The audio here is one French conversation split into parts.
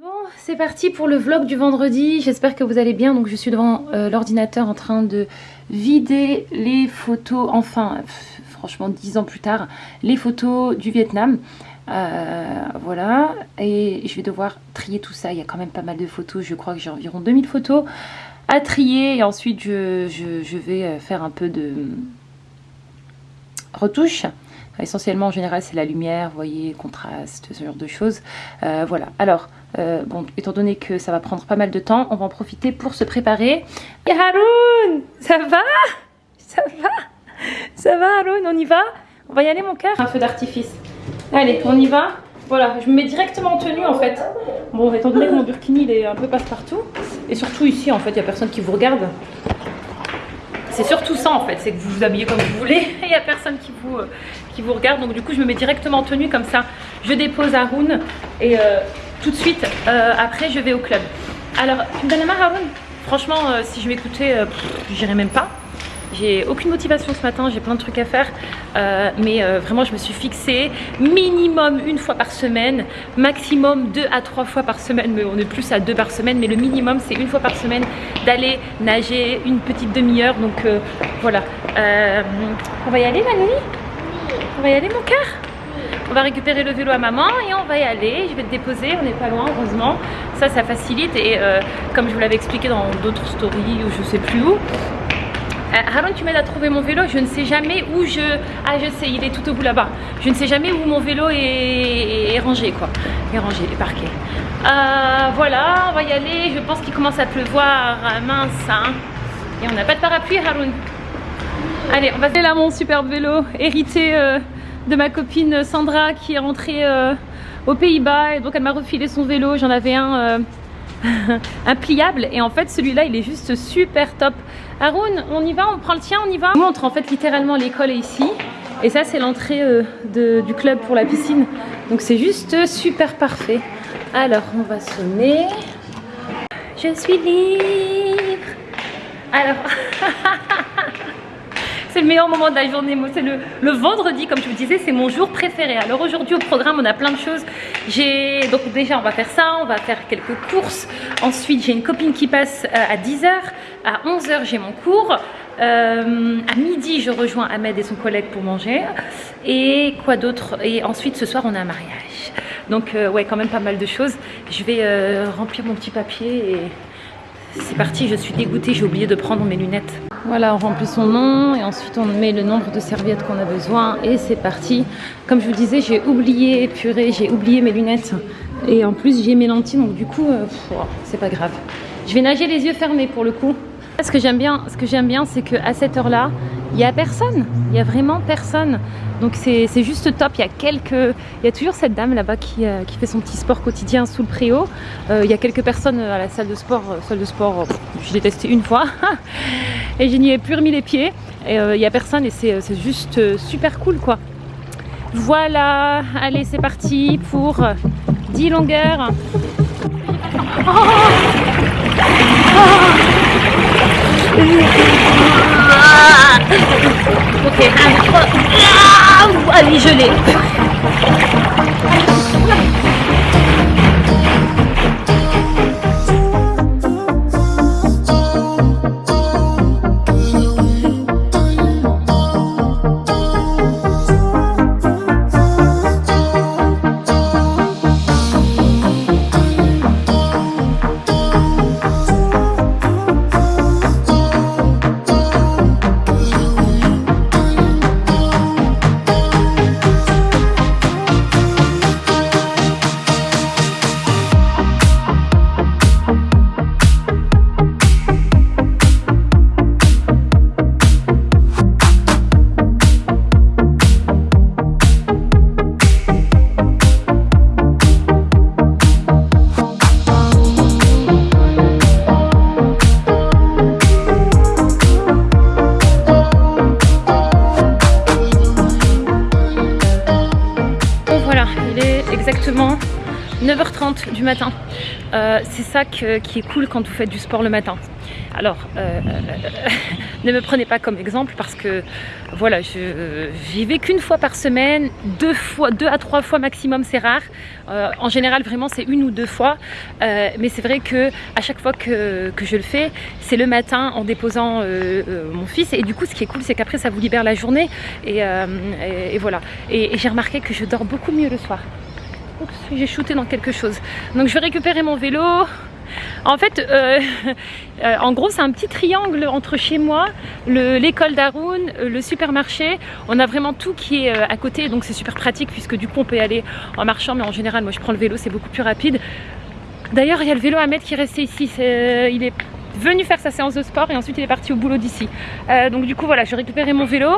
Bon, c'est parti pour le vlog du vendredi. J'espère que vous allez bien. Donc, je suis devant euh, l'ordinateur en train de vider les photos, enfin, franchement, dix ans plus tard, les photos du Vietnam. Euh, voilà, et je vais devoir trier tout ça. Il y a quand même pas mal de photos. Je crois que j'ai environ 2000 photos à trier. Et ensuite, je, je vais euh, faire un peu de retouche. Essentiellement, en général, c'est la lumière, vous voyez, contraste, ce genre de choses. Euh, voilà. Alors, euh, bon, étant donné que ça va prendre pas mal de temps, on va en profiter pour se préparer. Et Haroun Ça va? Ça va? Ça va, Haroun? On y va? On va y aller, mon cœur? Un feu d'artifice. Allez, on y va voilà, je me mets directement en tenue en fait. Bon, étant donné que mon burkini il est un peu passe-partout, et surtout ici en fait, il n'y a personne qui vous regarde. C'est surtout ça en fait, c'est que vous vous habillez comme vous voulez, il n'y a personne qui vous, euh, qui vous regarde. Donc du coup, je me mets directement en tenue comme ça. Je dépose Haroun et euh, tout de suite, euh, après, je vais au club. Alors, tu me donnes la main Franchement, si je m'écoutais, j'irais même pas. J'ai aucune motivation ce matin, j'ai plein de trucs à faire, euh, mais euh, vraiment je me suis fixée minimum une fois par semaine, maximum deux à trois fois par semaine, mais on est plus à deux par semaine, mais le minimum c'est une fois par semaine d'aller nager une petite demi-heure, donc euh, voilà. on va y aller Manouli On va y aller mon cœur? On va récupérer le vélo à maman et on va y aller. Je vais te déposer, on n'est pas loin heureusement. Ça, ça facilite et comme je vous l'avais expliqué dans d'autres stories ou je sais plus où, Haroun, tu m'aides à trouver mon vélo. Je ne sais jamais où je... Ah, je sais, il est tout au bout là-bas. Je ne sais jamais où mon vélo est, rangé, quoi. Est rangé, est parqué. Euh, voilà, on va y aller. Je pense qu'il commence à pleuvoir. Ah, mince, hein. Et on n'a pas de parapluie, Haroun. Allez, on va... C'est là mon superbe vélo, hérité euh, de ma copine Sandra qui est rentrée aux Pays-Bas. Et donc, elle m'a refilé son vélo. J'en avais un... un pliable et en fait celui-là il est juste super top Haroun, on y va, on prend le tien, on y va. Je montre en fait littéralement l'école est ici. Et ça c'est l'entrée euh, du club pour la piscine. Donc c'est juste super parfait. Alors on va sonner. Je suis libre. Alors... c'est le meilleur moment de la journée. C'est le, vendredi, comme je vous disais, c'est mon jour préféré. Alors aujourd'hui au programme, on a plein de choses. Donc déjà on va faire ça, on va faire quelques courses. Ensuite, j'ai une copine qui passe euh, à 10h. À 11h, j'ai mon cours. Euh, à midi, je rejoins Ahmed et son collègue pour manger. Et quoi d'autre? Et ensuite, ce soir, on a un mariage. Donc, euh, ouais, quand même pas mal de choses. Je vais remplir mon petit papier et c'est parti. Je suis dégoûtée, j'ai oublié de prendre mes lunettes. Voilà, on remplit son nom et ensuite on met le nombre de serviettes qu'on a besoin et c'est parti. Comme je vous disais, j'ai oublié, purée, j'ai oublié mes lunettes et en plus j'ai mes lentilles donc du coup, euh, c'est pas grave. Je vais nager les yeux fermés pour le coup. Ce que j'aime bien, ce que j'aime bien, c'est qu'à cette heure-là, il n'y a personne. Il n'y a vraiment personne. Donc c'est juste top. Il y a quelques, il y a toujours cette dame là-bas qui, euh, qui, fait son petit sport quotidien sous le préau. Euh, il y a quelques personnes à la salle de sport. Euh, salle de sport, je l'ai testé une fois et je n'y ai plus remis les pieds. Et il n'y a personne et c'est juste super cool quoi. Voilà, allez c'est parti pour 10 longueurs. Oh Ok, un. Ah, je l'ai. Du matin. Euh, c'est ça qui est cool quand vous faites du sport le matin. Alors, euh, ne me prenez pas comme exemple parce que voilà, je j'y vais qu'une fois par semaine, deux fois, deux à trois fois maximum, c'est rare. Euh, en général, vraiment, c'est une ou deux fois. Euh, mais c'est vrai que à chaque fois que, je le fais, c'est le matin en déposant mon fils. Et du coup, ce qui est cool, c'est qu'après, ça vous libère la journée. Et, voilà. Et j'ai remarqué que je dors beaucoup mieux le soir. J'ai shooté dans quelque chose. Donc je vais récupérer mon vélo, en fait, euh, euh, en gros, c'est un petit triangle entre chez moi, l'école d'Haroun, euh, le supermarché. On a vraiment tout qui est à côté, donc c'est super pratique puisque du coup on peut y aller en marchant, mais en général, moi je prends le vélo, c'est beaucoup plus rapide. D'ailleurs, il y a le vélo Ahmed qui est resté ici. il est venu faire sa séance de sport et ensuite il est parti au boulot d'ici. donc du coup, voilà, je vais récupérer mon vélo.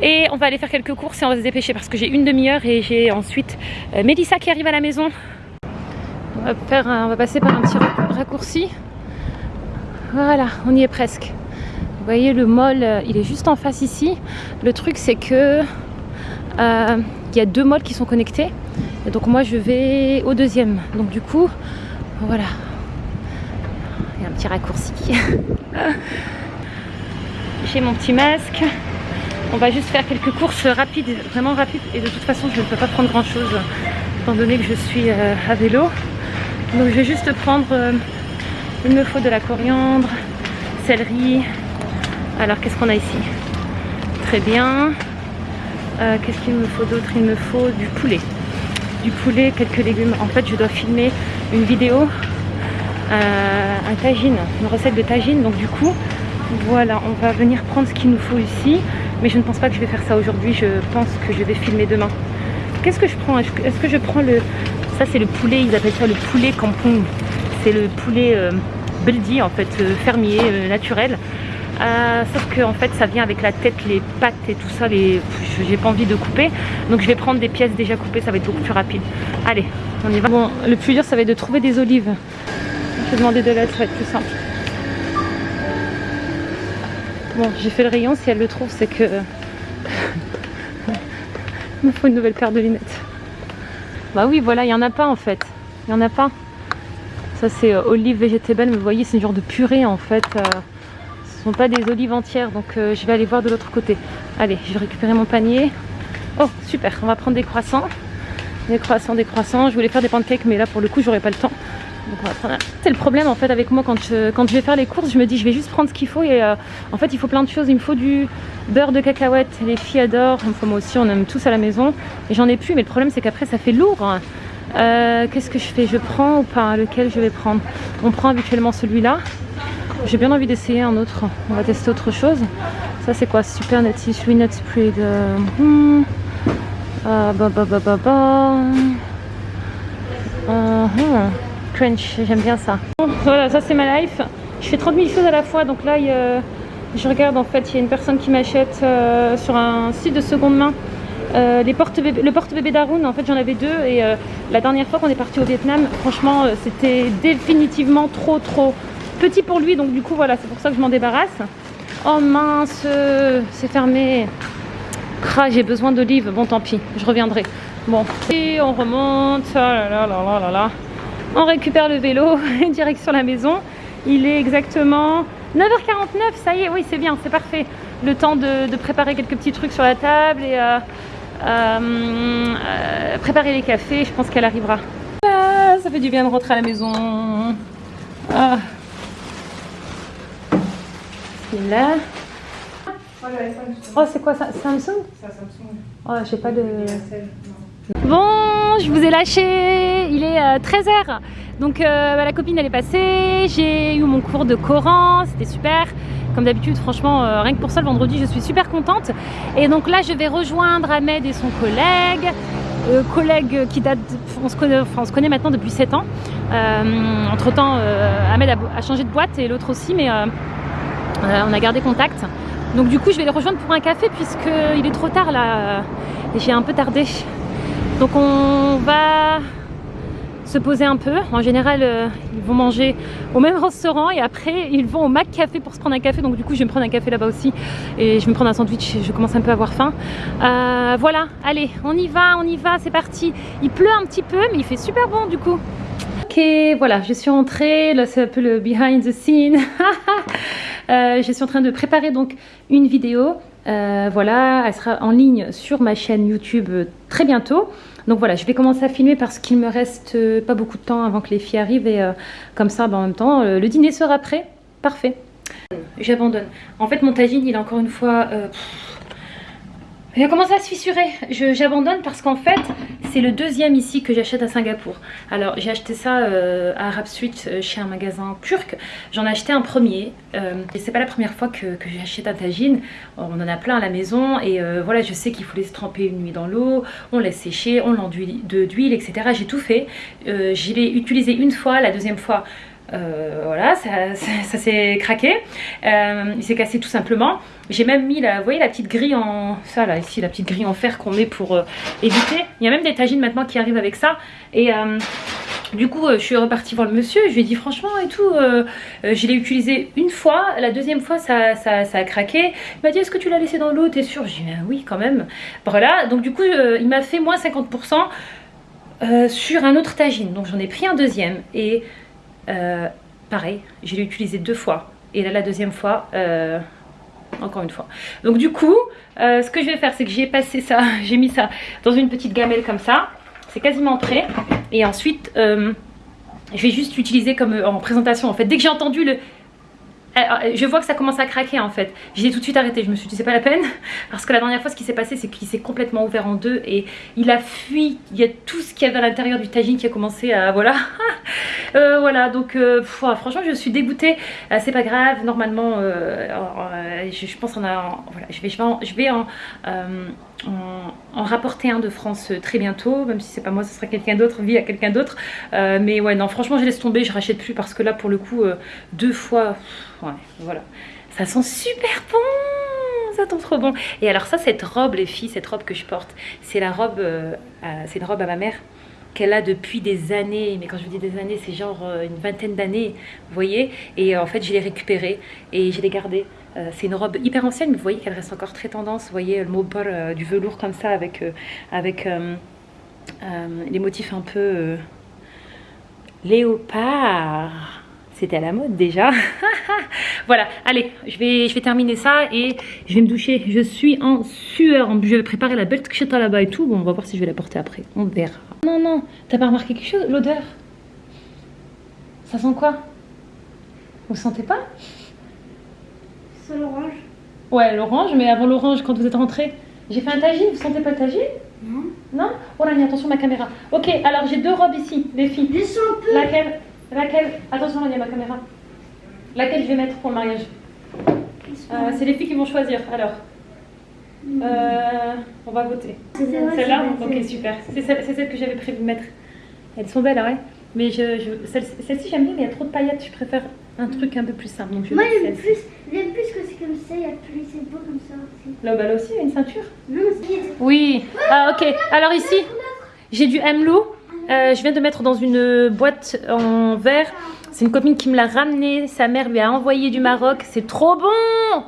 Et on va aller faire quelques courses et on va se dépêcher parce que j'ai une demi-heure et j'ai ensuite Mélissa qui arrive à la maison on va, faire on va passer par un petit raccourci. Voilà, on y est presque. Vous voyez le mall, euh, il est juste en face ici. Le truc c'est que euh, il y a deux malls qui sont connectés. Et donc moi je vais au deuxième. Donc du coup, voilà. Il y a un petit raccourci. J'ai mon petit masque. On va juste faire quelques courses rapides, vraiment rapides. Et de toute façon, je ne peux pas prendre grand chose étant donné que je suis euh, à vélo. Donc je vais juste prendre, euh, il me faut de la coriandre, céleri. Alors qu'est-ce qu'on a ici? Très bien. Euh, qu'est-ce qu'il me faut d'autre? Il me faut du poulet. Du poulet, quelques légumes. En fait je dois filmer une vidéo, un tagine, une recette de tagine. Donc du coup, voilà, on va venir prendre ce qu'il nous faut ici. Mais je ne pense pas que je vais faire ça aujourd'hui, je pense que je vais filmer demain. Qu'est-ce que je prends? Est-ce que je prends le, ça c'est le poulet, ils appellent ça le poulet campong. C'est le poulet euh, beldi en fait, euh, fermier, euh, naturel. sauf que en fait ça vient avec la tête, les pattes et tout ça, les... j'ai pas envie de couper. Donc je vais prendre des pièces déjà coupées, ça va être beaucoup plus rapide. Allez, on y va. Bon, le plus dur ça va être de trouver des olives. Je vais demander de l'aide, ça va être plus simple. Bon, j'ai fait le rayon, si elle le trouve, c'est que... Il me faut une nouvelle paire de lunettes. Bah oui, voilà, il n'y en a pas en fait. Il n'y en a pas. Ça c'est euh, olive végétable, mais vous voyez, c'est une genre de purée en fait. Euh, ce ne sont pas des olives entières, donc euh, je vais aller voir de l'autre côté. Allez, je vais récupérer mon panier. Oh, super, on va prendre des croissants. Des croissants, des croissants. Je voulais faire des pancakes, mais là pour le coup, j'aurais pas le temps. C'est le problème en fait avec moi quand je, vais faire les courses, je me dis je vais juste prendre ce qu'il faut et en fait il faut plein de choses. Il me faut du beurre de cacahuète, les filles adorent, enfin moi aussi on aime tous à la maison et j'en ai plus mais le problème c'est qu'après ça fait lourd. Euh, qu'est-ce que je fais? Je prends ou pas? Lequel je vais prendre? On prend habituellement celui-là. J'ai bien envie d'essayer un autre. On va tester autre chose. Ça c'est quoi? Super Nutty Sweet Spread. Hmm. Ah, bah, bah, bah, bah. Uh Crunch, j'aime bien ça. voilà, ça c'est ma life. Je fais 30 000 choses à la fois, donc là, je regarde en fait, il y a une personne qui m'achète euh, sur un site de seconde main euh, les porte -bébé, le porte-bébé d'Arun. En fait, j'en avais deux et euh, la dernière fois qu'on est parti au Vietnam, franchement, c'était définitivement trop trop petit pour lui. Donc du coup, voilà, c'est pour ça que je m'en débarrasse. Oh mince, c'est fermé. Ah, j'ai besoin d'olives. Bon, tant pis, je reviendrai. Bon, et on remonte. Oh là là là là là On récupère le vélo, direction la maison. Il est exactement 9h49, ça y est, oui c'est bien, c'est parfait. Le temps de, préparer quelques petits trucs sur la table et euh, euh, euh, préparer les cafés, je pense qu'elle arrivera. Ah, ça fait du bien de rentrer à la maison. Ah. C'est là. Oh c'est quoi ça Samsung? Oh j'ai pas de... Bon, je vous ai lâché, il est 13h. Donc euh, bah, la copine elle est passée, j'ai eu mon cours de Coran, c'était super. Comme d'habitude, franchement, euh, rien que pour ça, le vendredi, je suis super contente. Et donc là, je vais rejoindre Ahmed et son collègue. Euh, collègue qui date, on se connaît, on se connaît maintenant depuis 7 ans. entre temps, Ahmed a, changé de boîte et l'autre aussi, mais on a gardé contact. Donc du coup, je vais les rejoindre pour un café puisqu'il est trop tard là. Et j'ai un peu tardé. Donc on va se poser un peu. En général, euh, ils vont manger au même restaurant et après, ils vont au Mac Café pour se prendre un café. Donc du coup, je vais me prendre un café là-bas aussi et je vais me prendre un sandwich. Je commence un peu à avoir faim. Euh, voilà, allez, on y va, on y va, c'est parti. Il pleut un petit peu, mais il fait super bon du coup. Ok, voilà, je suis entrée, là c'est un peu le behind the scene. Euh, je suis en train de préparer donc une vidéo. Euh, voilà, elle sera en ligne sur ma chaîne YouTube très bientôt. Donc voilà, je vais commencer à filmer parce qu'il me reste pas beaucoup de temps avant que les filles arrivent et comme ça, ben, en même temps, le dîner sera prêt. Parfait. J'abandonne. En fait, mon tagine, il est encore une fois... a commencé à se fissurer? J'abandonne parce qu'en fait, c'est le deuxième ici que j'achète à Singapour. Alors, j'ai acheté ça euh, à Arab Street euh, chez un magasin turc. J'en ai acheté un premier. Euh, et c'est pas la première fois que, j'achète un tagine. On en a plein à la maison. Et voilà, je sais qu'il faut les tremper une nuit dans l'eau. On laisse sécher, on l'enduit d'huile, etc. J'ai tout fait. je l'ai utilisé une fois. La deuxième fois, euh, voilà, ça, s'est craqué. Euh, il s'est cassé tout simplement. J'ai même mis, la, voyez la petite grille en... Ça là, ici, la petite grille en fer qu'on met pour euh, éviter. Il y a même des tagines maintenant qui arrivent avec ça. Et du coup, je suis repartie voir le monsieur. Je lui ai dit franchement et tout, je l'ai utilisé une fois. La deuxième fois, ça, a craqué. Il m'a dit, est-ce que tu l'as laissé dans l'eau? T'es sûr? J'ai dit, ben oui, quand même. Voilà, donc du coup, il m'a fait moins 50% sur un autre tagine. Donc j'en ai pris un deuxième. Et euh, pareil, je l'ai utilisé deux fois. Et là, la deuxième fois, euh, encore une fois. Donc du coup, euh, ce que je vais faire, c'est que j'ai passé ça, j'ai mis ça dans une petite gamelle comme ça. C'est quasiment prêt. Et ensuite, je vais juste l'utiliser comme en présentation. En fait, dès que j'ai entendu le je vois que ça commence à craquer en fait. J'ai tout de suite arrêté, je me suis dit c'est pas la peine. Parce que la dernière fois ce qui s'est passé c'est qu'il s'est complètement ouvert en deux et il a fui. Il y a tout ce qu'il y avait à l'intérieur du tagine qui a commencé à... Voilà. Euh, voilà donc euh, franchement je suis dégoûtée. c'est pas grave, normalement je, pense en a... Voilà, je vais, je vais en, en, rapporter un de France très bientôt. Même si c'est pas moi, ce sera quelqu'un d'autre, vie à quelqu'un d'autre. mais ouais non franchement je laisse tomber, je rachète plus parce que là pour le coup deux fois voilà. Ça sent super bon, ça sent trop bon. Et alors ça, cette robe, les filles, cette robe que je porte, c'est la robe, euh, c'est une robe à ma mère qu'elle a depuis des années, mais quand je vous dis des années, c'est genre euh, une vingtaine d'années, vous voyez, et euh, en fait je l'ai récupérée et je l'ai gardée. c'est une robe hyper ancienne, mais vous voyez qu'elle reste encore très tendance, vous voyez le mot du velours comme ça, avec, avec les motifs un peu léopard c'était à la mode déjà. voilà, allez, je vais, je vais terminer ça et je vais me doucher. Je suis en sueur. Je vais préparer la belle tcheta là-bas et tout. Bon, on va voir si je vais la porter après. On verra. Non, non, t'as pas remarqué quelque chose? L'odeur? Ça sent quoi? Vous sentez pas? C'est l'orange. Ouais, l'orange, mais avant l'orange, quand vous êtes rentré, j'ai fait un tagine. Vous sentez pas le tagine? Non. Non? Oh là, attention ma caméra. Ok, alors j'ai deux robes ici, les filles. Laquelle? Laquelle Attention, il y a ma caméra. Laquelle je vais mettre pour le mariage euh, C'est les filles qui vont choisir. Alors, euh, on va voter. Celle-là Ok, super. C'est celle, que j'avais prévu de mettre. Elles sont belles, ouais. Mais je, celle-ci, j'aime bien, mais il y a trop de paillettes. Je préfère un truc un peu plus simple. Donc je Moi, j'aime plus, plus que c'est comme ça. Il y a plus, c'est beau comme ça aussi. Là, bah, là aussi, il y a une ceinture Non, Oui. Ah, ok. Alors ici, j'ai du Hemlou. Euh, je viens de mettre dans une boîte en verre. C'est une copine qui me l'a ramené. Sa mère lui a envoyé du Maroc. C'est trop bon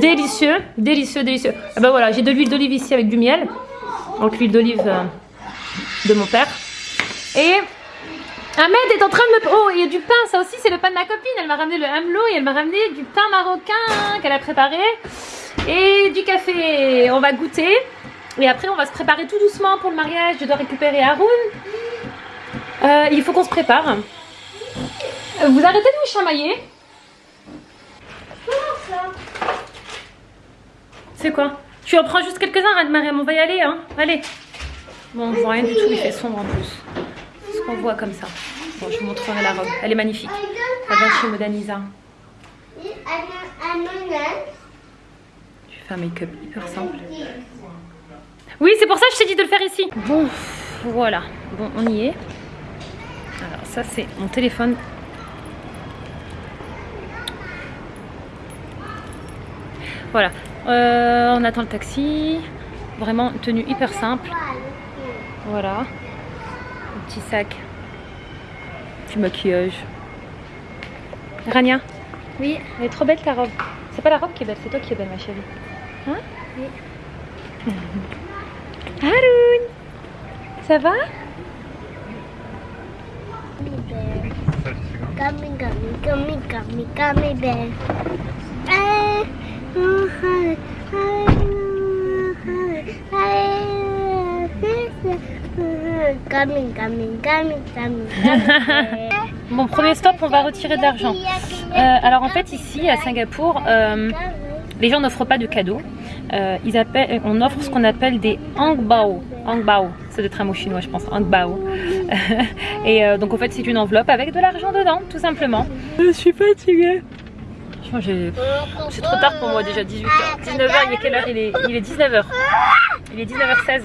Délicieux, délicieux, délicieux. Ah bah voilà, j'ai de l'huile d'olive ici avec du miel. Donc l'huile d'olive euh, de mon père. Et Ahmed est en train de me... Oh, il y a du pain, ça aussi c'est le pain de ma copine. Elle m'a ramené le hamlo et elle m'a ramené du pain marocain qu'elle a préparé. Et du café. On va goûter. Et après, on va se préparer tout doucement pour le mariage. Je dois récupérer Haroun. Euh, il faut qu'on se prépare. Vous arrêtez de vous chamailler C'est quoi? Tu en prends juste quelques-uns, Anne-Mariam. On va y aller, hein Allez. Bon, on voit rien du tout. Il fait sombre en plus. Ce qu'on voit comme ça. Bon, je vous montrerai la robe. Elle est magnifique. Elle vient chez Modanisa. Je fais un make-up hyper simple. Oui, c'est pour ça que je t'ai dit de le faire ici. Bon, voilà. Bon, on y est. Alors, ça, c'est mon téléphone. Voilà. Euh, on attend le taxi. Vraiment, tenue hyper simple. Voilà. Un petit sac. Petit maquillage. Rania Oui. Elle est trop belle ta robe. C'est pas la robe qui est belle, c'est toi qui es belle ma chérie. Hein? Oui. Haroun Ça va. Gummy. Eh, oh. Bon, premier stop, on va retirer de l'argent. Euh, alors en fait, ici à Singapour, euh, les gens n'offrent pas de cadeaux. Euh, ils appellent, on offre ce qu'on appelle des angbao. Angbao, c'est de très mot chinois, je pense. Angbao. Et euh, donc en fait, c'est une enveloppe avec de l'argent dedans, tout simplement. Je suis fatiguée. Franchement, j'ai- C'est trop tard pour moi déjà, 18h. 19h, il est quelle heure? Il est, il est 19h. Il est 19h16.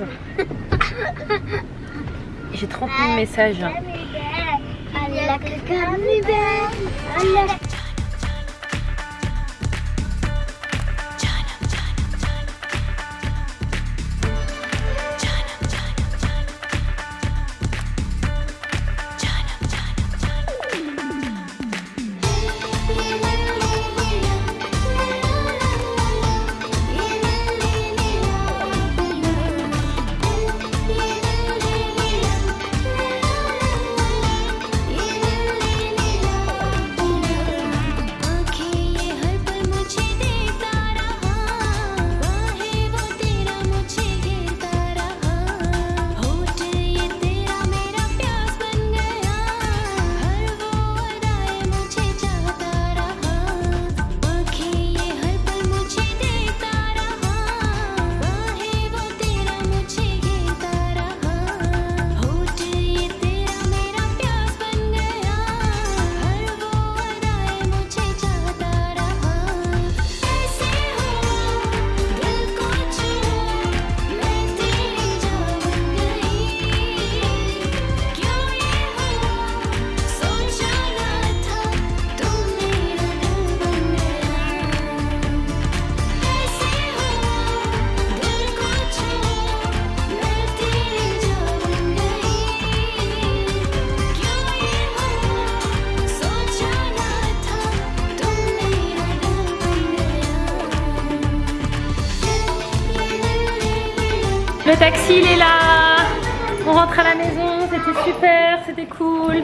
J'ai 30 000 messages. Il est là. On rentre à la maison, c'était super, c'était cool.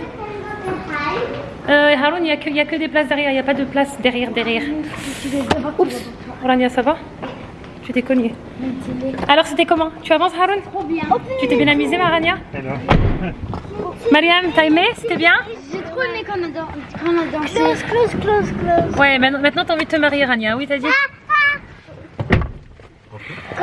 Euh, Haroun, il n'y a, que- y a que des places derrière, il n'y a pas de place derrière, derrière. Oups, Orania, ça va? Tu t'es cogné. Alors, c'était comment? Tu avances, Haroun? Trop bien. Tu t'es bien amusé, Marania Mariam, t'as aimé? C'était bien? J'ai trop aimé qu'on a, dan- qu'on a dansé. Close, close, close, close. Ouais, maintenant, maintenant t'as envie de te marier, Rania. Oui, t'as dit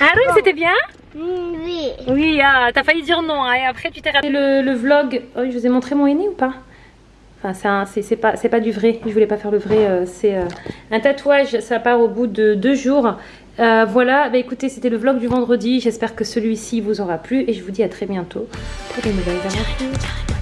Haroun, c'était bien Oui. Oui, ah, t'as failli dire non, hein, et après tu t'es raté le, le vlog. Oh, je vous ai montré mon aîné ou pas? Enfin, c'est pas, pas du vrai, je voulais pas faire le vrai. euh, c'est euh, un tatouage, ça part au bout de deux jours. Euh, voilà, bah écoutez, c'était le vlog du vendredi. J'espère que celui-ci vous aura plu et je vous dis à très bientôt pour de nouvelles aventures.